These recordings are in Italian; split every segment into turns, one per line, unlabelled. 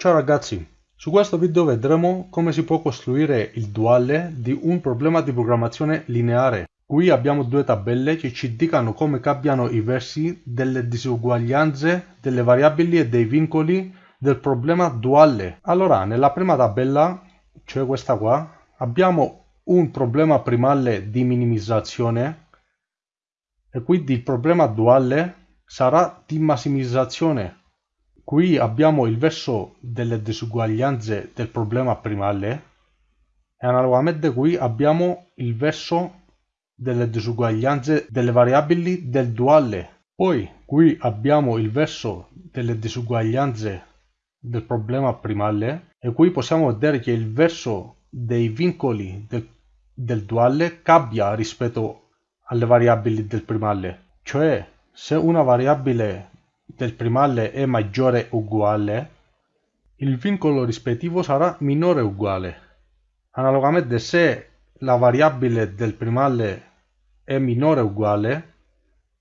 Ciao ragazzi, su questo video vedremo come si può costruire il duale di un problema di programmazione lineare. Qui abbiamo due tabelle che ci indicano come cambiano i versi delle disuguaglianze delle variabili e dei vincoli del problema duale. Allora, nella prima tabella, cioè questa qua, abbiamo un problema primale di minimizzazione e quindi il problema duale sarà di massimizzazione Qui abbiamo il verso delle disuguaglianze del problema primale e analogamente qui abbiamo il verso delle disuguaglianze delle variabili del duale. Poi qui abbiamo il verso delle disuguaglianze del problema primale e qui possiamo vedere che il verso dei vincoli del, del duale cambia rispetto alle variabili del primale. Cioè se una variabile del primale è maggiore o uguale, il vincolo rispettivo sarà minore o uguale. Analogamente se la variabile del primale è minore o uguale,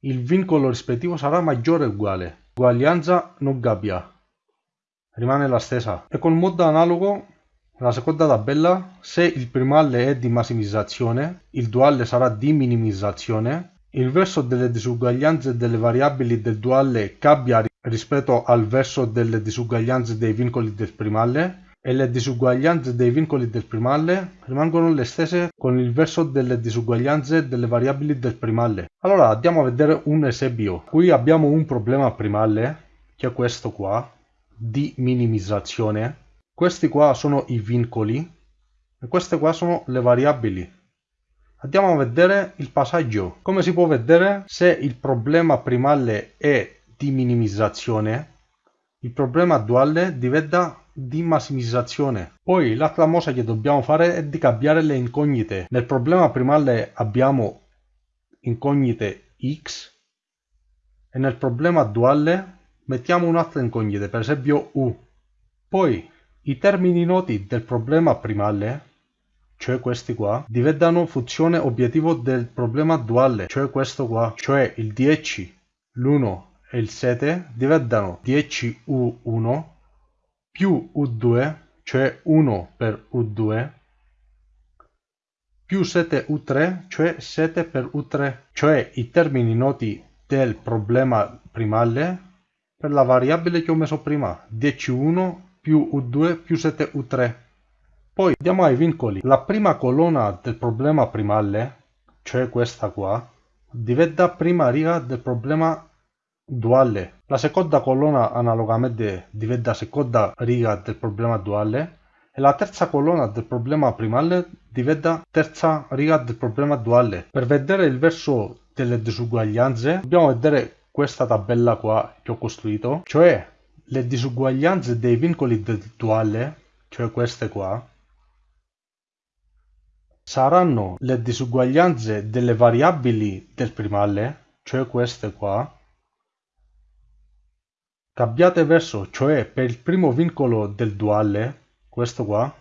il vincolo rispettivo sarà maggiore o uguale. Uguaglianza non cambia, rimane la stessa. E con modo analogo, la seconda tabella, se il primale è di massimizzazione, il duale sarà di minimizzazione il verso delle disuguaglianze delle variabili del duale cambia rispetto al verso delle disuguaglianze dei vincoli del primale e le disuguaglianze dei vincoli del primale rimangono le stesse con il verso delle disuguaglianze delle variabili del primale. Allora andiamo a vedere un esempio. Qui abbiamo un problema primale, che è questo qua, di minimizzazione. Questi qua sono i vincoli e queste qua sono le variabili. Andiamo a vedere il passaggio. Come si può vedere, se il problema primale è di minimizzazione, il problema duale diventa di massimizzazione. Poi l'altra cosa che dobbiamo fare è di cambiare le incognite. Nel problema primale abbiamo incognite x e nel problema duale mettiamo un'altra incognita, per esempio u. Poi i termini noti del problema primale cioè questi qua, diventano funzione obiettivo del problema duale, cioè questo qua, cioè il 10, l'1 e il 7 diventano 10u1 più u2, cioè 1 per u2, più 7u3, cioè 7 per u3, cioè i termini noti del problema primale per la variabile che ho messo prima, 10u1 più u2 più 7u3. Poi andiamo ai vincoli. La prima colonna del problema primale, cioè questa qua, diventa prima riga del problema duale. La seconda colonna analogamente diventa seconda riga del problema duale e la terza colonna del problema primale diventa terza riga del problema duale. Per vedere il verso delle disuguaglianze dobbiamo vedere questa tabella qua che ho costruito, cioè le disuguaglianze dei vincoli del duale, cioè queste qua, saranno le disuguaglianze delle variabili del primale, cioè queste qua, cambiate verso, cioè per il primo vincolo del duale, questo qua,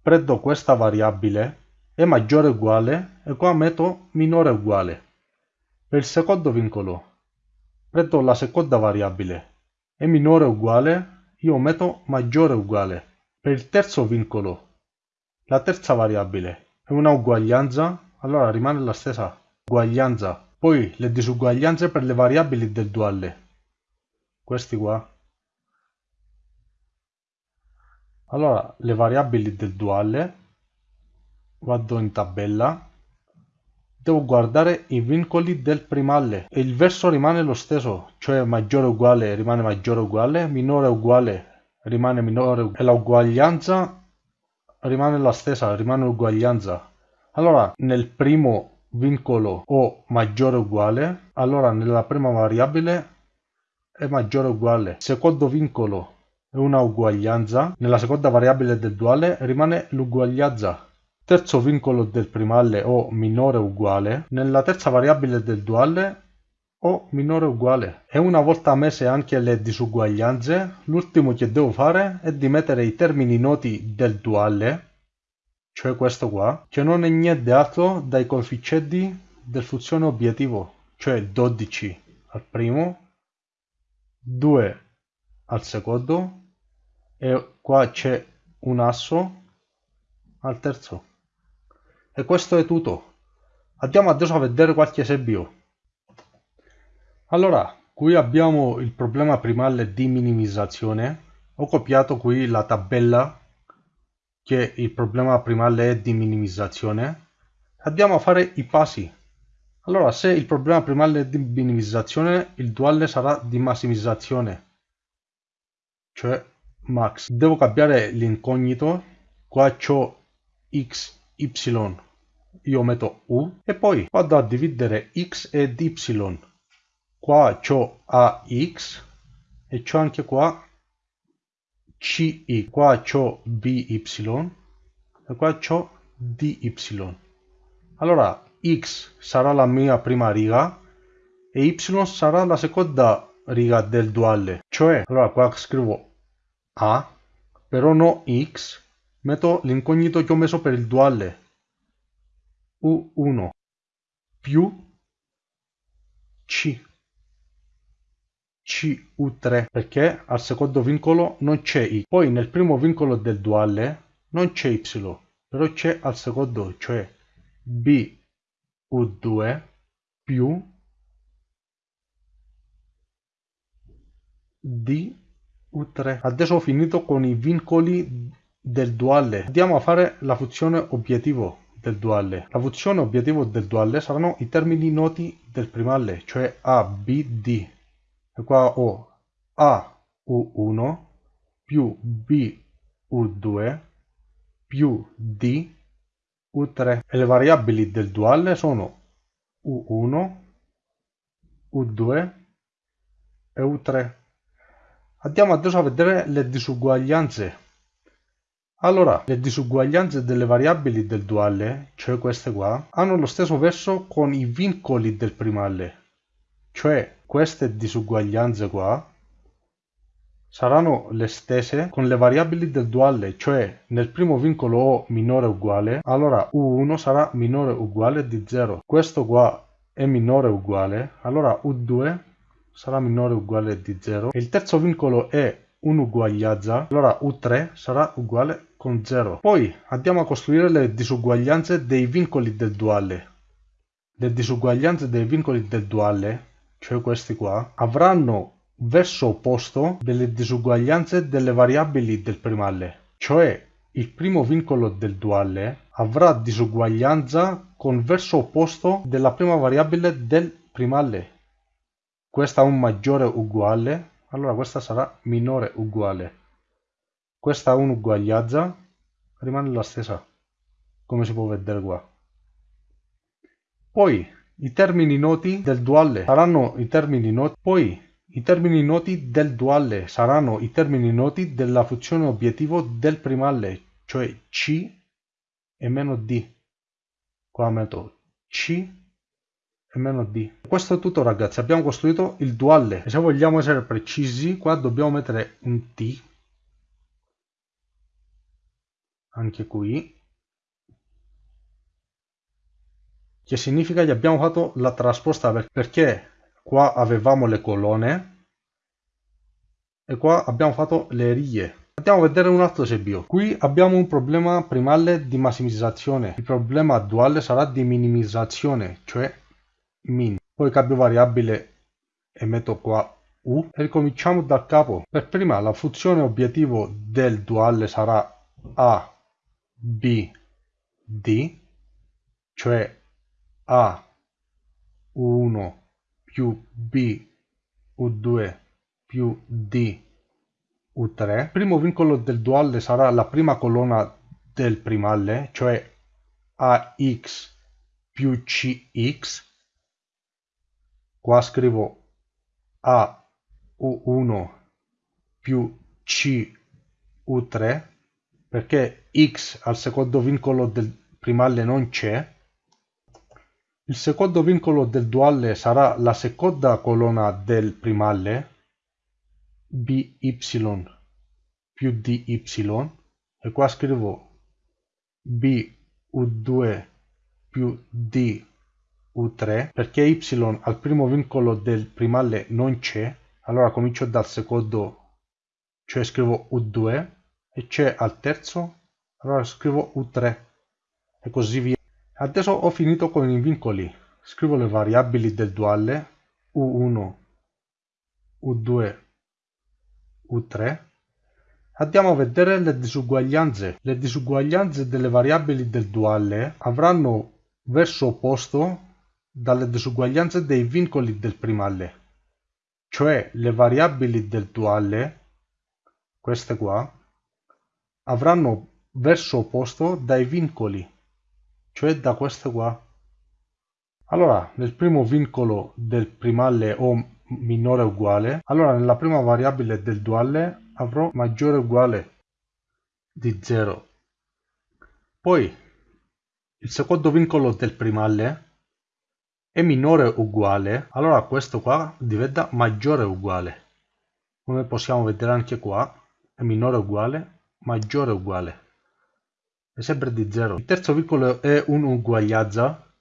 prendo questa variabile, è maggiore o uguale, e qua metto minore o uguale. Per il secondo vincolo, prendo la seconda variabile, è minore o uguale, io metto maggiore o uguale. Per il terzo vincolo, la terza variabile è una uguaglianza, allora rimane la stessa uguaglianza. Poi le disuguaglianze per le variabili del duale. Questi qua. Allora, le variabili del duale, vado in tabella, devo guardare i vincoli del primale e il verso rimane lo stesso, cioè maggiore uguale rimane maggiore uguale, minore uguale rimane minore e la uguaglianza rimane la stessa, rimane uguaglianza. Allora, nel primo vincolo o maggiore o uguale, allora nella prima variabile è maggiore o uguale. Secondo vincolo è una uguaglianza, nella seconda variabile del duale rimane l'uguaglianza. Terzo vincolo del primale o minore o uguale, nella terza variabile del duale o minore o uguale. E una volta messe anche le disuguaglianze, l'ultimo che devo fare è di mettere i termini noti del duale, cioè questo qua, che non è niente altro dai coefficienti del funzione obiettivo, cioè 12 al primo, 2 al secondo e qua c'è un asso al terzo. E questo è tutto. Andiamo adesso a vedere qualche esempio. Allora, qui abbiamo il problema primale di minimizzazione. Ho copiato qui la tabella che il problema primale è di minimizzazione. Andiamo a fare i passi. Allora, se il problema primale è di minimizzazione, il duale sarà di massimizzazione, cioè max. Devo cambiare l'incognito, qua c'ho x, y, io metto u e poi vado a dividere x ed y. Qua c'ho ax e c'ho anche qua ci, qua c'ho by e qua c'ho dy. Allora x sarà la mia prima riga e y sarà la seconda riga del duale. Cioè, allora qua scrivo a, però no x, metto l'incognito che ho messo per il duale. U1 più C. CU3 perché al secondo vincolo non c'è I. Poi nel primo vincolo del duale non c'è Y, però c'è al secondo, cioè B u2 più d u3. Adesso ho finito con i vincoli del duale. Andiamo a fare la funzione obiettivo del duale. La funzione obiettivo del duale saranno i termini noti del primale, cioè A, B, D. Qua ho A, U1 più B, U2 più D, U3 e le variabili del duale sono U1, U2 e U3. Andiamo adesso a vedere le disuguaglianze. Allora, le disuguaglianze delle variabili del duale, cioè queste qua, hanno lo stesso verso con i vincoli del primale. Cioè, queste disuguaglianze qua saranno le stesse con le variabili del duale, cioè nel primo vincolo O minore o uguale, allora U1 sarà minore o uguale di 0. Questo qua è minore o uguale, allora U2 sarà minore o uguale di 0. E il terzo vincolo è un'uguaglianza, allora U3 sarà uguale con 0. Poi andiamo a costruire le disuguaglianze dei vincoli del duale. Le disuguaglianze dei vincoli del duale, cioè questi qua, avranno verso opposto delle disuguaglianze delle variabili del primale, cioè il primo vincolo del duale avrà disuguaglianza con verso opposto della prima variabile del primale. Questa ha un maggiore uguale, allora questa sarà minore uguale. Questa ha un'uguaglianza, rimane la stessa, come si può vedere qua. Poi i termini noti del duale saranno i termini noti, poi i termini noti del duale saranno i termini noti della funzione obiettivo del primale, cioè C e meno D. Qua metto C e meno D. Questo è tutto ragazzi, abbiamo costruito il duale e se vogliamo essere precisi qua dobbiamo mettere un T anche qui che significa che abbiamo fatto la trasposta perché qua avevamo le colonne e qua abbiamo fatto le righe. Andiamo a vedere un altro esempio. Qui abbiamo un problema primale di massimizzazione. Il problema duale sarà di minimizzazione cioè min. Poi cambio variabile e metto qua u. E ricominciamo da capo. Per prima la funzione obiettivo del duale sarà a b d cioè a u1 più B U2 più D U3. Il primo vincolo del duale sarà la prima colonna del primale, cioè AX più CX. Qua scrivo A U1 più C U3 perché X al secondo vincolo del primale non c'è il secondo vincolo del duale sarà la seconda colonna del primale, by più dy, e qua scrivo bu2 più du3, perché y al primo vincolo del primale non c'è, allora comincio dal secondo, cioè scrivo U2 e c'è al terzo, allora scrivo U3 e così via. Adesso ho finito con i vincoli, scrivo le variabili del duale U1, U2, U3. Andiamo a vedere le disuguaglianze. Le disuguaglianze delle variabili del duale avranno verso opposto dalle disuguaglianze dei vincoli del primale, cioè le variabili del duale queste qua, avranno verso opposto dai vincoli, cioè da queste qua. Allora, nel primo vincolo del primale o minore uguale, allora nella prima variabile del duale avrò maggiore uguale di 0. Poi, il secondo vincolo del primale è minore uguale, allora questo qua diventa maggiore uguale. Come possiamo vedere anche qua, è minore o uguale, maggiore o uguale. È sempre di 0. Il terzo vincolo è un'uguaglianza,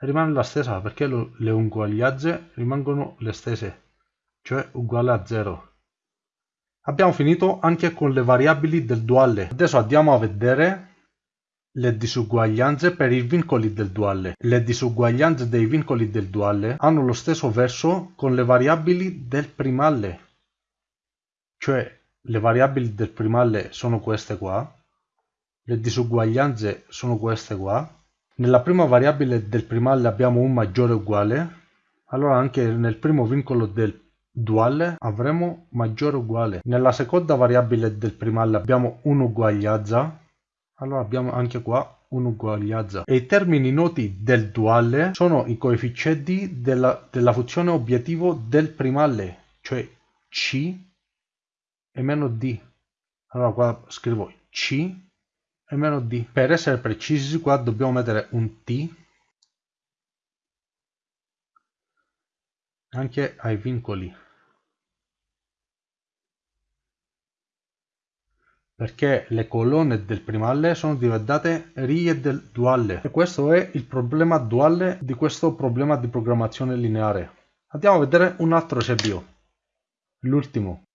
rimane la stessa perché le uguaglianze rimangono le stesse, cioè uguale a 0. Abbiamo finito anche con le variabili del duale. Adesso andiamo a vedere le disuguaglianze per i vincoli del duale. Le disuguaglianze dei vincoli del duale hanno lo stesso verso con le variabili del primale. Cioè le variabili del primale sono queste qua, le disuguaglianze sono queste qua. Nella prima variabile del primale abbiamo un maggiore uguale, allora anche nel primo vincolo del duale avremo maggiore uguale. Nella seconda variabile del primale abbiamo un'uguaglianza, allora abbiamo anche qua un'uguaglianza. E i termini noti del duale sono i coefficienti della, della funzione obiettivo del primale, cioè c e meno d. Allora qua scrivo C e meno d. Per essere precisi qua dobbiamo mettere un T anche ai vincoli. Perché le colonne del primale sono diventate righe del duale. E questo è il problema duale di questo problema di programmazione lineare. Andiamo a vedere un altro esempio. L'ultimo.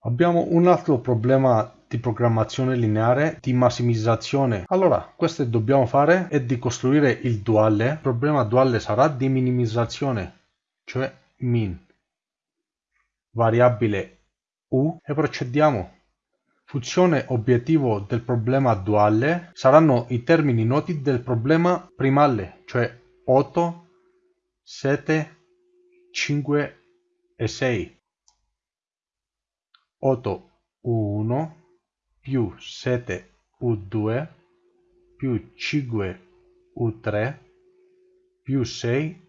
Abbiamo un altro problema di programmazione lineare di massimizzazione. Allora, questo dobbiamo fare è di costruire il duale. Il problema duale sarà di minimizzazione, cioè min. Variabile u e procediamo. Funzione obiettivo del problema duale saranno i termini noti del problema primale, cioè 8, 7, 5 e 6. 8 U1 più 7 U2 più 5 U3 più 6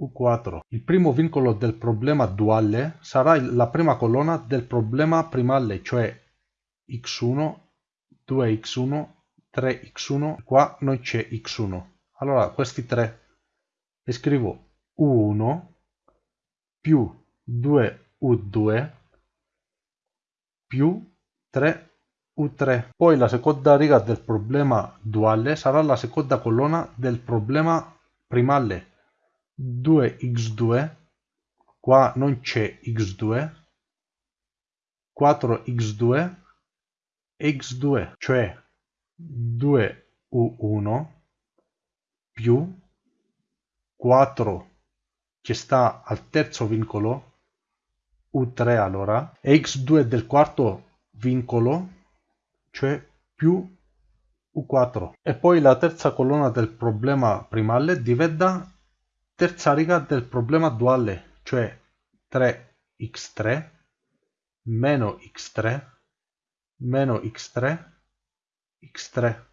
U4. Il primo vincolo del problema duale sarà la prima colonna del problema primale, cioè x1, 2x1, 3x1, qua non c'è x1. Allora questi tre e scrivo U1 più 2U2 più 3u3. Poi la seconda riga del problema duale sarà la seconda colonna del problema primale. 2x2, qua non c'è x2, 4x2 x2, cioè 2u1 più 4 che sta al terzo vincolo U3 allora, e x2 del quarto vincolo, cioè più U4. E poi la terza colonna del problema primale diventa terza riga del problema duale, cioè 3x3 meno x3 meno x3 x3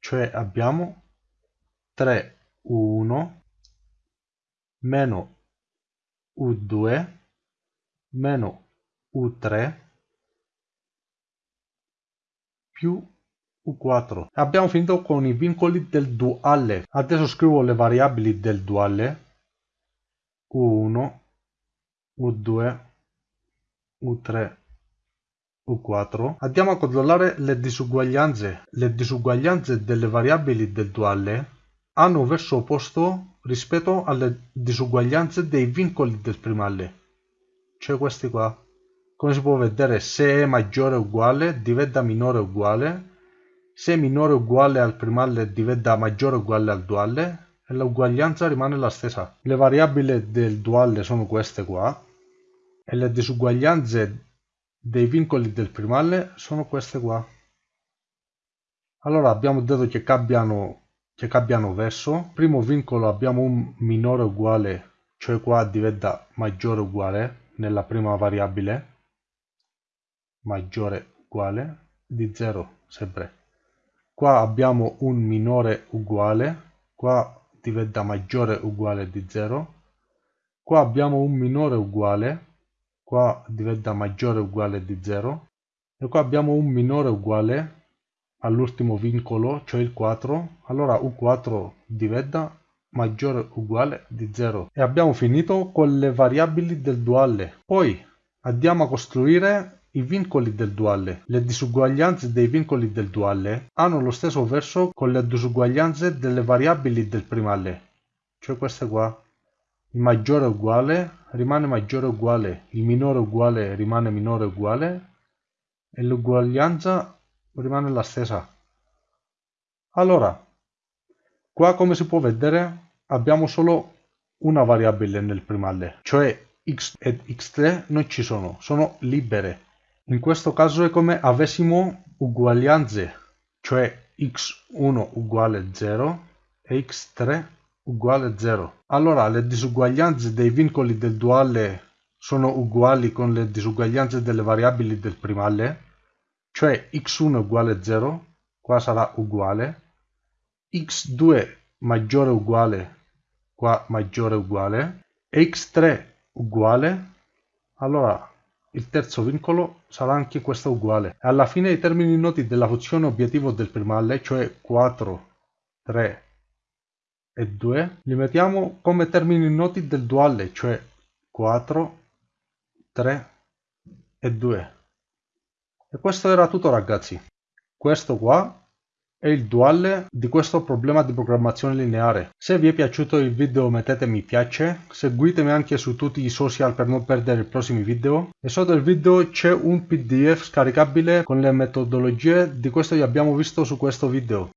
cioè abbiamo 3u1 meno U2 meno U3 più U4. Abbiamo finito con i vincoli del duale. Adesso scrivo le variabili del duale. U1, U2, U3, U4. Andiamo a controllare le disuguaglianze. Le disuguaglianze delle variabili del duale hanno verso opposto rispetto alle disuguaglianze dei vincoli del primale, cioè questi qua. Come si può vedere se è maggiore o uguale diventa minore o uguale, se è minore o uguale al primalle diventa maggiore o uguale al duale e l'uguaglianza rimane la stessa. Le variabili del duale sono queste qua e le disuguaglianze dei vincoli del primalle sono queste qua. Allora abbiamo detto che cambiano, che cambiano verso. Primo vincolo abbiamo un minore uguale, cioè qua diventa maggiore uguale nella prima variabile. Maggiore uguale di 0 sempre. Qua abbiamo un minore uguale, qua diventa maggiore uguale di 0. Qua abbiamo un minore uguale, qua diventa maggiore uguale di 0 e qua abbiamo un minore uguale all'ultimo vincolo cioè il 4 allora u4 diventa maggiore uguale di 0 e abbiamo finito con le variabili del duale poi andiamo a costruire i vincoli del duale. Le disuguaglianze dei vincoli del duale hanno lo stesso verso con le disuguaglianze delle variabili del primale, cioè queste qua. Il maggiore uguale rimane maggiore uguale, il minore uguale rimane minore uguale e l'uguaglianza rimane la stessa. Allora, qua come si può vedere abbiamo solo una variabile nel primale, cioè x ed x3 non ci sono, sono libere. In questo caso è come avessimo uguaglianze, cioè x1 uguale 0 e x3 uguale 0. Allora le disuguaglianze dei vincoli del duale sono uguali con le disuguaglianze delle variabili del primale, cioè x1 uguale 0, qua sarà uguale, x2 maggiore uguale, qua maggiore uguale, e x3 uguale, allora il terzo vincolo sarà anche questo uguale. Alla fine i termini noti della funzione obiettivo del primale, cioè 4, 3 e 2 li mettiamo come termini noti del duale, cioè 4, 3 e 2. E questo era tutto ragazzi. Questo qua è il duale di questo problema di programmazione lineare. Se vi è piaciuto il video mettete mi piace, seguitemi anche su tutti i social per non perdere i prossimi video e sotto il video c'è un pdf scaricabile con le metodologie di questo che abbiamo visto su questo video.